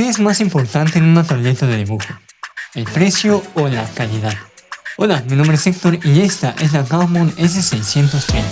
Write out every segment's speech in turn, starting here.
¿Qué es más importante en una tableta de dibujo? ¿El precio o la calidad? Hola, mi nombre es Héctor y esta es la Gaumon S630.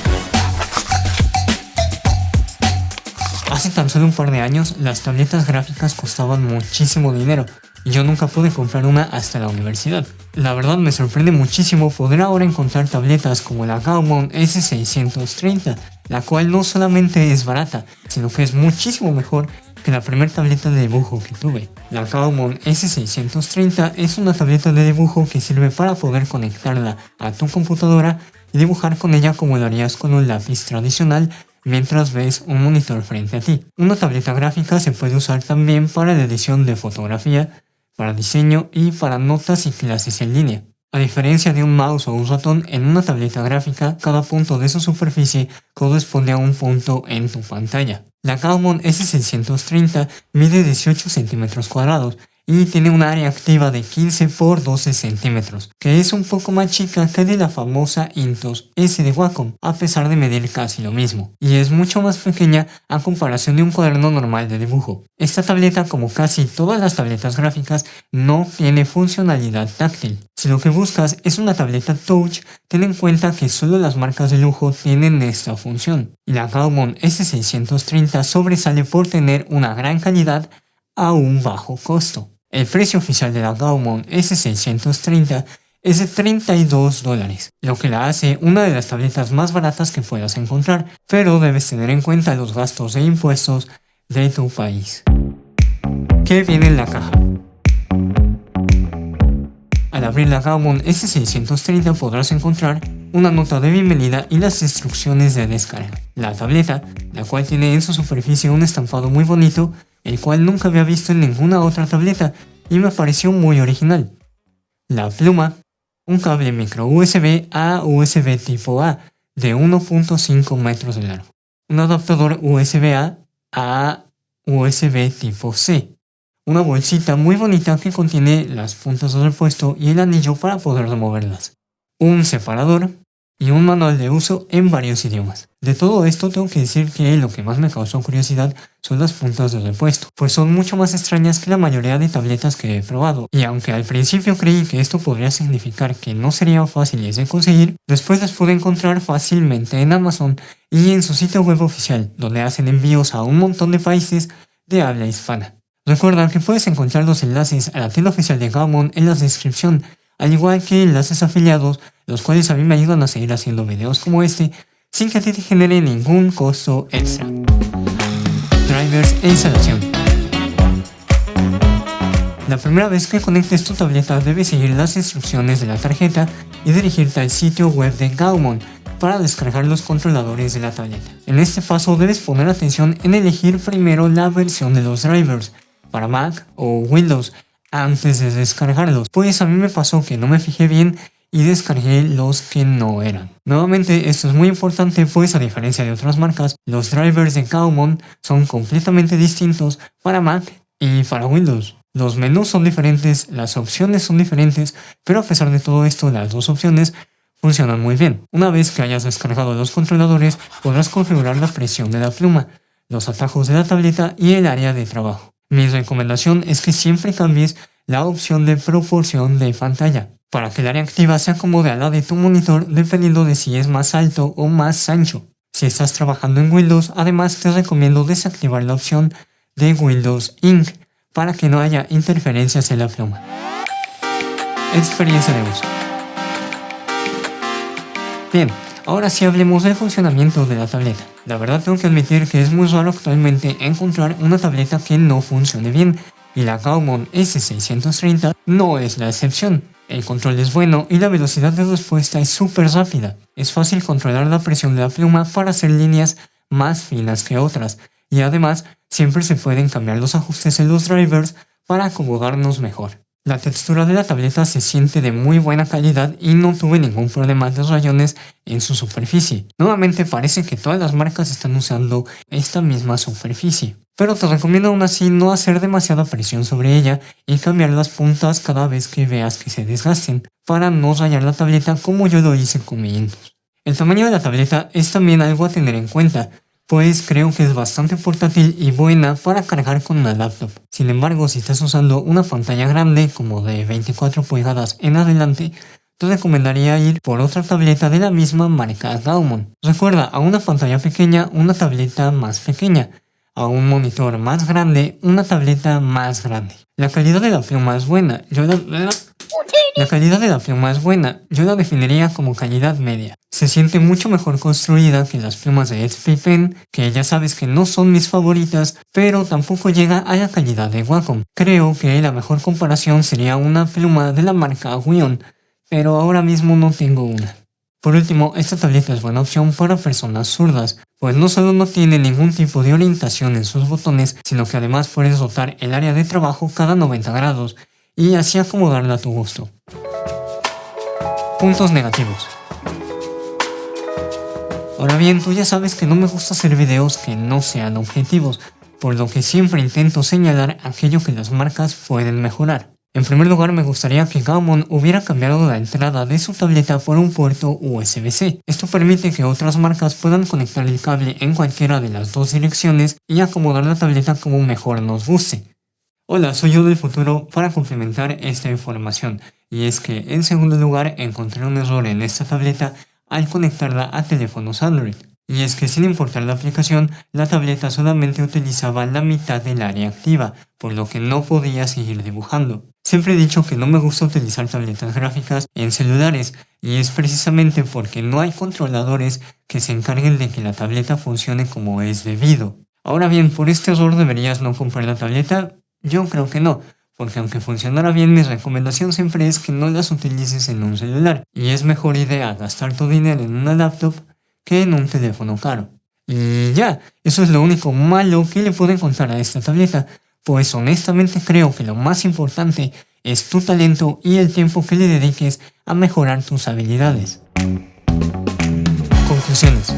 Hace tan solo un par de años, las tabletas gráficas costaban muchísimo dinero y yo nunca pude comprar una hasta la universidad. La verdad me sorprende muchísimo poder ahora encontrar tabletas como la Gaumon S630, la cual no solamente es barata, sino que es muchísimo mejor que la primera tableta de dibujo que tuve. La Gaumon S630 es una tableta de dibujo que sirve para poder conectarla a tu computadora y dibujar con ella como lo harías con un lápiz tradicional mientras ves un monitor frente a ti. Una tableta gráfica se puede usar también para la edición de fotografía, para diseño y para notas y clases en línea. A diferencia de un mouse o un ratón, en una tableta gráfica, cada punto de su superficie corresponde a un punto en tu pantalla. La Gaumon S630 mide 18 centímetros cuadrados y tiene un área activa de 15 por 12 centímetros, que es un poco más chica que de la famosa Intos S de Wacom, a pesar de medir casi lo mismo, y es mucho más pequeña a comparación de un cuaderno normal de dibujo. Esta tableta, como casi todas las tabletas gráficas, no tiene funcionalidad táctil. Si lo que buscas es una tableta touch, ten en cuenta que solo las marcas de lujo tienen esta función, y la Gaumon S630 sobresale por tener una gran calidad a un bajo costo. El precio oficial de la Gaumon S630 es de 32 dólares, lo que la hace una de las tabletas más baratas que puedas encontrar, pero debes tener en cuenta los gastos e impuestos de tu país. ¿Qué viene en la caja? Al abrir la Gaumon S630 podrás encontrar una nota de bienvenida y las instrucciones de descarga. La tableta, la cual tiene en su superficie un estampado muy bonito, el cual nunca había visto en ninguna otra tableta y me pareció muy original. La pluma, un cable micro USB a USB tipo A de 1.5 metros de largo, un adaptador USB A a USB tipo C, una bolsita muy bonita que contiene las puntas de repuesto y el anillo para poder removerlas, un separador, y un manual de uso en varios idiomas. De todo esto tengo que decir que lo que más me causó curiosidad son las puntas de repuesto, pues son mucho más extrañas que la mayoría de tabletas que he probado, y aunque al principio creí que esto podría significar que no serían fáciles de conseguir, después las pude encontrar fácilmente en Amazon y en su sitio web oficial, donde hacen envíos a un montón de países de habla hispana. Recuerda que puedes encontrar los enlaces a la tienda oficial de Gaumon en la descripción, al igual que enlaces afiliados los cuales a mí me ayudan a seguir haciendo videos como este sin que a ti te genere ningún costo extra. Drivers e instalación. La primera vez que conectes tu tableta debes seguir las instrucciones de la tarjeta y dirigirte al sitio web de Gaumon para descargar los controladores de la tableta. En este paso debes poner atención en elegir primero la versión de los drivers para Mac o Windows antes de descargarlos, pues a mí me pasó que no me fijé bien y descargué los que no eran. Nuevamente esto es muy importante pues a diferencia de otras marcas, los drivers de Gaumon son completamente distintos para Mac y para Windows. Los menús son diferentes, las opciones son diferentes, pero a pesar de todo esto las dos opciones funcionan muy bien. Una vez que hayas descargado los controladores podrás configurar la presión de la pluma, los atajos de la tableta y el área de trabajo. Mi recomendación es que siempre cambies la opción de proporción de pantalla para que el área activa se acomode a la de tu monitor dependiendo de si es más alto o más ancho. Si estás trabajando en Windows, además te recomiendo desactivar la opción de Windows Ink para que no haya interferencias en la pluma. Experiencia de uso. Bien, ahora sí hablemos del funcionamiento de la tableta. La verdad tengo que admitir que es muy raro actualmente encontrar una tableta que no funcione bien, y la Gaumon S630 no es la excepción. El control es bueno y la velocidad de respuesta es súper rápida. Es fácil controlar la presión de la pluma para hacer líneas más finas que otras, y además siempre se pueden cambiar los ajustes en los drivers para acomodarnos mejor. La textura de la tableta se siente de muy buena calidad y no tuve ningún problema de rayones en su superficie. Nuevamente parece que todas las marcas están usando esta misma superficie pero te recomiendo aún así no hacer demasiada presión sobre ella y cambiar las puntas cada vez que veas que se desgasten, para no rayar la tableta como yo lo hice con mi Intus. El tamaño de la tableta es también algo a tener en cuenta, pues creo que es bastante portátil y buena para cargar con una laptop. Sin embargo, si estás usando una pantalla grande como de 24 pulgadas en adelante, te recomendaría ir por otra tableta de la misma marca Gaumon. Recuerda, a una pantalla pequeña, una tableta más pequeña. A un monitor más grande, una tableta más grande. La calidad de la pluma es buena. Yo la... La calidad de la pluma es buena, yo la definiría como calidad media. Se siente mucho mejor construida que las plumas de Pen, que ya sabes que no son mis favoritas, pero tampoco llega a la calidad de Wacom. Creo que la mejor comparación sería una pluma de la marca Wion, pero ahora mismo no tengo una. Por último, esta tableta es buena opción para personas zurdas, pues no solo no tiene ningún tipo de orientación en sus botones, sino que además puedes rotar el área de trabajo cada 90 grados, y así acomodarla a tu gusto. Puntos negativos. Ahora bien, tú ya sabes que no me gusta hacer videos que no sean objetivos, por lo que siempre intento señalar aquello que las marcas pueden mejorar. En primer lugar, me gustaría que Gaumon hubiera cambiado la entrada de su tableta por un puerto USB-C. Esto permite que otras marcas puedan conectar el cable en cualquiera de las dos direcciones y acomodar la tableta como mejor nos guste. Hola, soy yo del futuro para complementar esta información. Y es que en segundo lugar encontré un error en esta tableta al conectarla a teléfonos Android. Y es que sin importar la aplicación, la tableta solamente utilizaba la mitad del área activa, por lo que no podía seguir dibujando. Siempre he dicho que no me gusta utilizar tabletas gráficas en celulares, y es precisamente porque no hay controladores que se encarguen de que la tableta funcione como es debido. Ahora bien, por este error deberías no comprar la tableta, yo creo que no, porque aunque funcionara bien mi recomendación siempre es que no las utilices en un celular, y es mejor idea gastar tu dinero en una laptop que en un teléfono caro. Y ya, eso es lo único malo que le puedo contar a esta tableta, pues honestamente creo que lo más importante es tu talento y el tiempo que le dediques a mejorar tus habilidades. Conclusiones.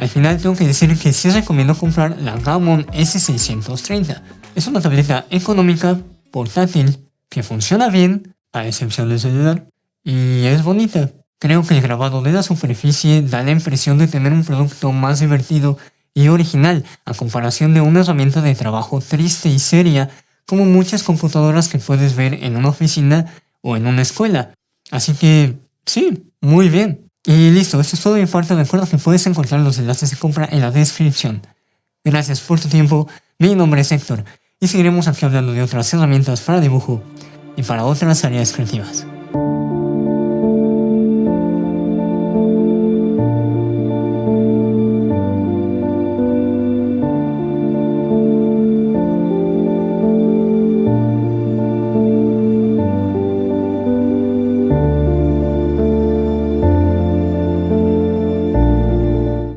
Al final tengo que decir que sí recomiendo comprar la Gaumon S630. Es una tableta económica, portátil, que funciona bien, a excepción del celular, y es bonita. Creo que el grabado de la superficie da la impresión de tener un producto más divertido y original, a comparación de una herramienta de trabajo triste y seria, como muchas computadoras que puedes ver en una oficina o en una escuela. Así que, sí, muy bien. Y listo, esto es todo y parte recuerda que puedes encontrar los enlaces de compra en la descripción. Gracias por tu tiempo, mi nombre es Héctor y seguiremos aquí hablando de otras herramientas para dibujo y para otras áreas creativas.